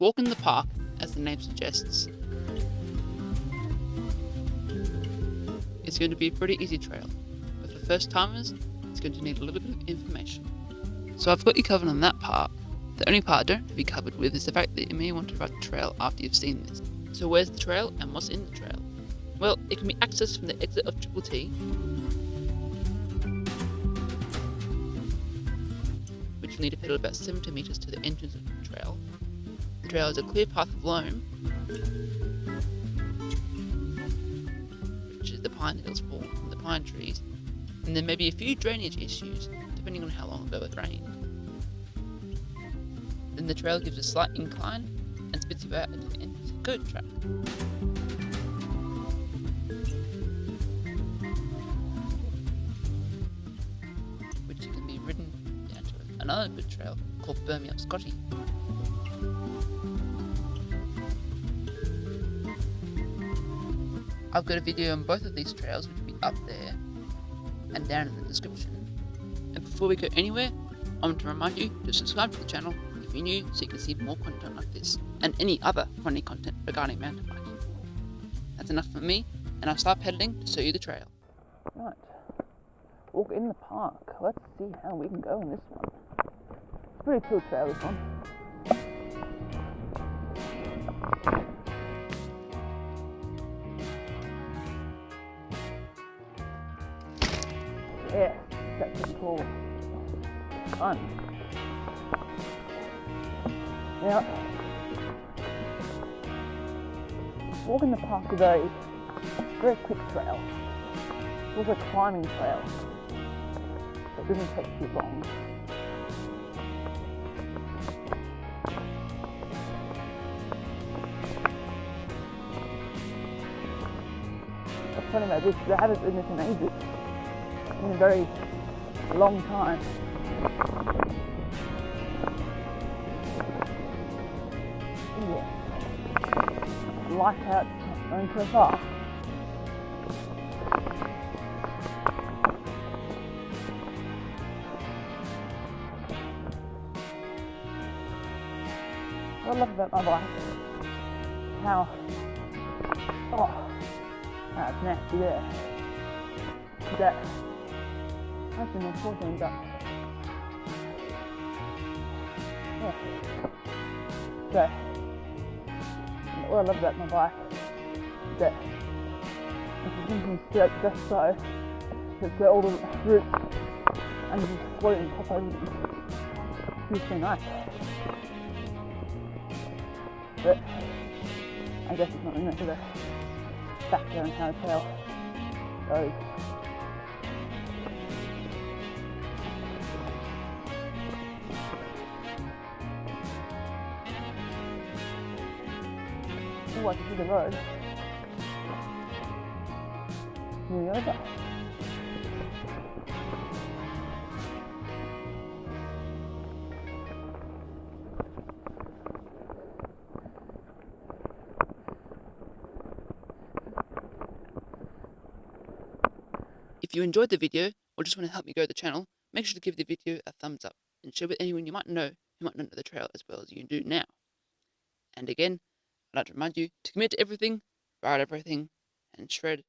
Walk in the park, as the name suggests. It's going to be a pretty easy trail, but for first timers, it's going to need a little bit of information. So I've got you covered on that part. The only part I don't have to be covered with is the fact that you may want to ride the trail after you've seen this. So where's the trail and what's in the trail? Well, it can be accessed from the exit of Triple T, which will need to pedal about 70 metres to the entrance of the trail. Trail is a clear path of loam, which is the pine needles fall from the pine trees, and there may be a few drainage issues depending on how long ago it rained. Then the trail gives a slight incline and spits you out into the entrance of the goat track. Which can be ridden down to another good trail called Birmingham Scotty. I've got a video on both of these trails which will be up there and down in the description. And before we go anywhere, I want to remind you to subscribe to the channel if you're new so you can see more content like this and any other funny content regarding mountain biking. That's enough for me and I'll start pedaling to show you the trail. Right, walk in the park. Let's see how we can go in this one. It's a pretty cool trail this one. Yeah, that's pretty cool. Fun. Now, walk in the park is a very quick trail. It's also a climbing trail. It doesn't take too long. What's funny about this is I haven't been this in ages. In a very long time. Yeah. Light out, going so far. What I love about my bike, how, oh, that's nasty there. That, I love about my that if you can straight just so, it's got all the roots and just float and pop over them. It's so nice. But I guess it's not enough of a factor in how the goes. I can see the road. Nearly over. If you enjoyed the video or just want to help me grow the channel, make sure to give the video a thumbs up and share with anyone you might know who might not know the trail as well as you do now. And again, I'd like to remind you to commit everything, ride everything, and shred